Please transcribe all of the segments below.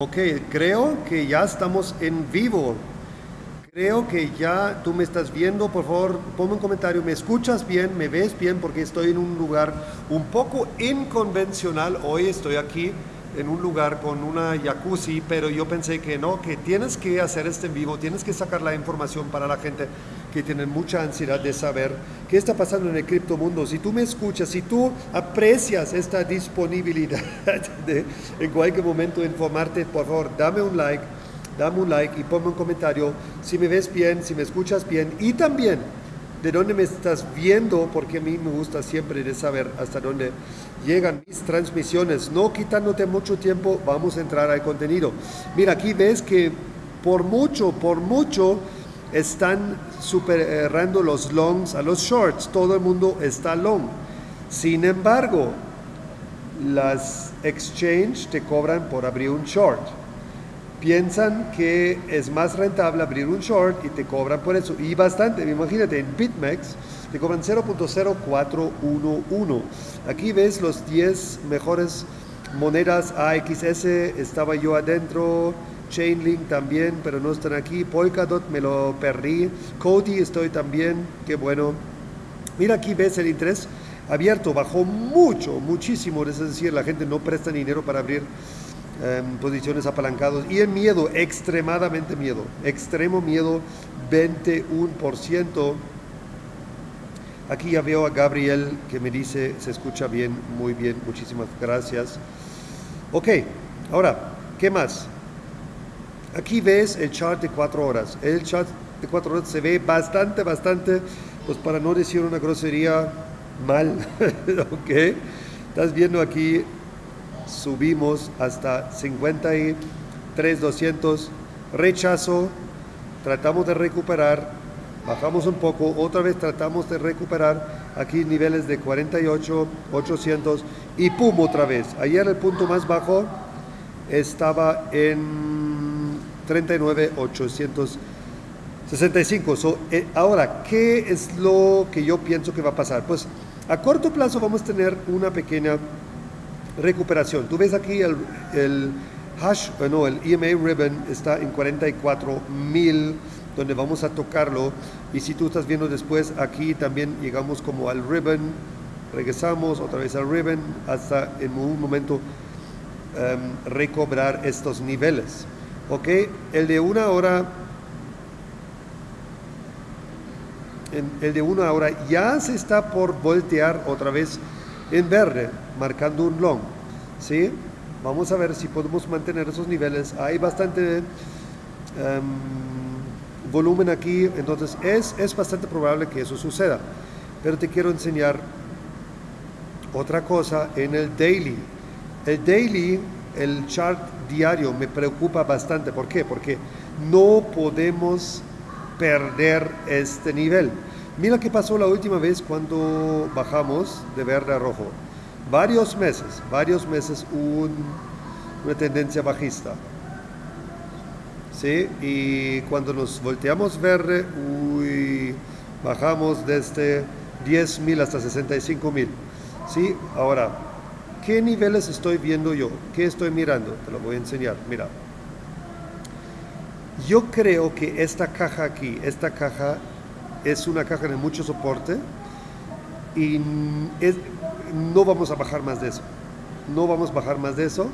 Ok, creo que ya estamos en vivo. Creo que ya tú me estás viendo. Por favor, ponme un comentario. ¿Me escuchas bien? ¿Me ves bien? Porque estoy en un lugar un poco inconvencional. Hoy estoy aquí en un lugar con una jacuzzi, pero yo pensé que no, que tienes que hacer este en vivo, tienes que sacar la información para la gente que tiene mucha ansiedad de saber qué está pasando en el criptomundo. Si tú me escuchas, si tú aprecias esta disponibilidad de en cualquier momento informarte, por favor, dame un like, dame un like y ponme un comentario si me ves bien, si me escuchas bien y también de dónde me estás viendo, porque a mí me gusta siempre de saber hasta dónde llegan mis transmisiones. No quitándote mucho tiempo, vamos a entrar al contenido. Mira, aquí ves que por mucho, por mucho, están superando los longs a los shorts. Todo el mundo está long. Sin embargo, las exchange te cobran por abrir un short piensan que es más rentable abrir un short y te cobran por eso. Y bastante, imagínate, en BitMEX te cobran 0.0411. Aquí ves los 10 mejores monedas AXS, estaba yo adentro, Chainlink también, pero no están aquí. Polkadot me lo perdí. Cody estoy también, qué bueno. Mira aquí ves el interés abierto, bajó mucho, muchísimo, es decir, la gente no presta dinero para abrir Em, posiciones apalancados y el miedo, extremadamente miedo, extremo miedo, 21%. Aquí ya veo a Gabriel que me dice, se escucha bien, muy bien, muchísimas gracias. Ok, ahora, ¿qué más? Aquí ves el chart de cuatro horas. El chart de cuatro horas se ve bastante, bastante, pues para no decir una grosería, mal. ok, estás viendo aquí subimos hasta 53,200, rechazo, tratamos de recuperar, bajamos un poco, otra vez tratamos de recuperar, aquí niveles de 48,800 y pum otra vez. Ayer el punto más bajo. Estaba en 39,865. So, eh, ahora, ¿qué es lo que yo pienso que va a pasar? Pues a corto plazo vamos a tener una pequeña recuperación. Tú ves aquí el, el hash, bueno, el EMA ribbon está en 44 mil, donde vamos a tocarlo. Y si tú estás viendo después, aquí también llegamos como al ribbon, regresamos otra vez al ribbon, hasta en un momento em, recobrar estos niveles. ¿Ok? El de una hora el de una hora ya se está por voltear otra vez en verde, marcando un long. ¿sí? Vamos a ver si podemos mantener esos niveles. Hay bastante em, volumen aquí, entonces es, es bastante probable que eso suceda. Pero te quiero enseñar otra cosa en el daily. El daily, el chart diario me preocupa bastante. ¿Por qué? Porque no podemos perder este nivel. Mira qué pasó la última vez cuando bajamos de verde a rojo. Varios meses, varios meses una tendencia bajista. ¿Sí? Y cuando nos volteamos verde, uy, bajamos desde 10.000 hasta 65.000. ¿Sí? Ahora, ¿qué niveles estoy viendo yo? ¿Qué estoy mirando? Te lo voy a enseñar. Mira. Yo creo que esta caja aquí, esta caja es una caja de mucho soporte y no vamos a bajar más de eso. No vamos a bajar más de eso.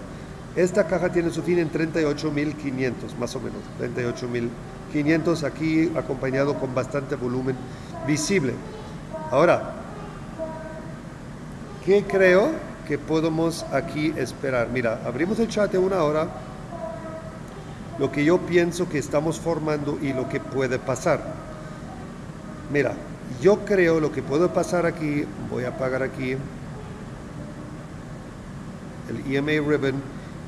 Esta caja tiene su fin en 38.500, más o menos. 38.500 aquí acompañado con bastante volumen visible. Ahora, ¿qué creo que podemos aquí esperar? Mira, abrimos el chat de una hora. Lo que yo pienso que estamos formando y lo que puede pasar. Mira, yo creo lo que puede pasar aquí, voy a apagar aquí el EMA ribbon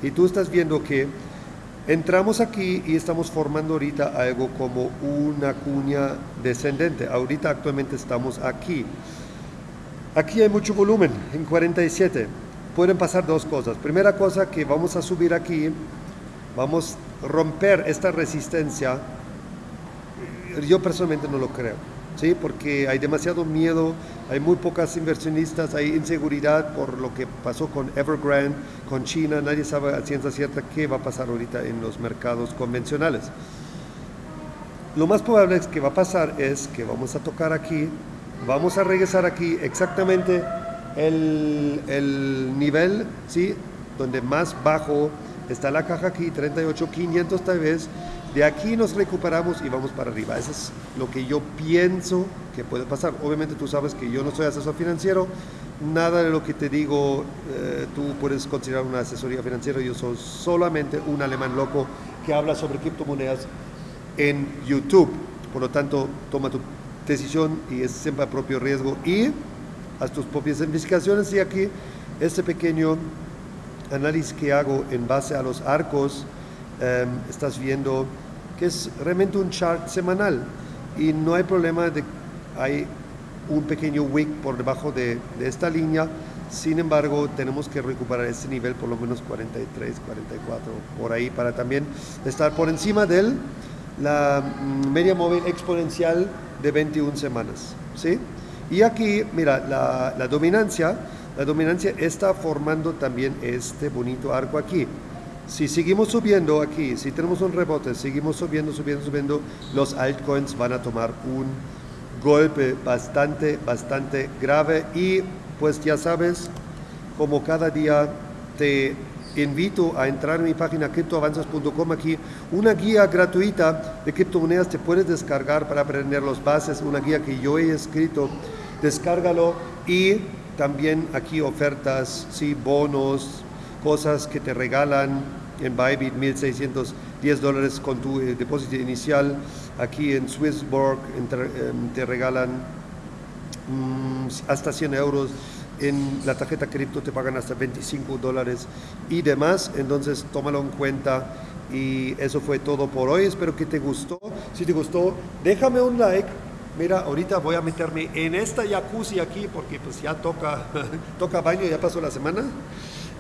y tú estás viendo que entramos aquí y estamos formando ahorita algo como una cuña descendente. Ahorita actualmente estamos aquí. Aquí hay mucho volumen, en 47. Pueden pasar dos cosas. Primera cosa que vamos a subir aquí, vamos a romper esta resistencia. Yo personalmente no lo creo. ¿sí? porque hay demasiado miedo hay muy pocas inversionistas, hay inseguridad por lo que pasó con Evergrande, con China, nadie sabe a ciencia cierta qué va a pasar ahorita en los mercados convencionales. Lo más probable es que va a pasar es que vamos a tocar aquí, vamos a regresar aquí exactamente el, el nivel, ¿sí? donde más bajo está la caja aquí, 38.500 tal vez, de aquí nos recuperamos y vamos para arriba. Eso es lo que yo pienso que puede pasar. Obviamente tú sabes que yo no soy asesor financiero, nada de lo que te digo eh, tú puedes considerar una asesoría financiera, yo soy solamente un alemán loco que habla sobre criptomonedas en YouTube. Por lo tanto, toma tu decisión y es siempre a propio riesgo y haz tus propias investigaciones. Y aquí este pequeño análisis que hago en base a los arcos, em, estás viendo que es realmente un chart semanal y no hay problema de hay un pequeño wick por debajo de, esta línea. Sin embargo tenemos que recuperar este nivel por lo menos 43 44 por ahí para también estar por encima de la mm, media móvil exponencial de 21 semanas ¿sí? y aquí mira la, la dominancia la dominancia está formando también este bonito arco aquí si seguimos subiendo aquí, si tenemos un rebote, seguimos subiendo, subiendo, subiendo, los altcoins van a tomar un golpe bastante, bastante grave y pues ya sabes, como cada día te invito a entrar en mi página criptoavanzas.com aquí, una guía gratuita de criptomonedas te puedes descargar para aprender los bases, una guía que yo he escrito, descárgalo y también aquí ofertas, sí, bonos, cosas que te regalan en Bybit 1.610 dólares con tu eh, depósito inicial. Aquí en Swissborg em, te regalan mm, hasta 100 euros. En la tarjeta cripto te pagan hasta 25 dólares y demás. Entonces tómalo en cuenta. Y eso fue todo por hoy. Espero que te gustó. Si te gustó, déjame un like. Mira, ahorita voy a meterme en esta jacuzzi aquí porque pues ya toca, toca baño, ya pasó la semana.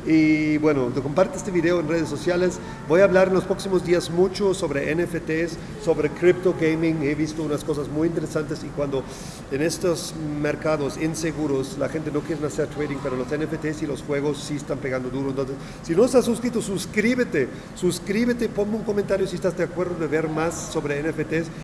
Y bueno, te comparte este video en redes sociales. Voy a hablar en los próximos días mucho sobre NFTs, sobre crypto gaming. He visto unas cosas muy interesantes y cuando en estos mercados inseguros la gente no quiere hacer trading, pero los NFTs y los juegos sí están pegando duro. Entonces, si no estás suscrito, suscríbete. Suscríbete, ponme un comentario si estás de acuerdo de ver más sobre NFTs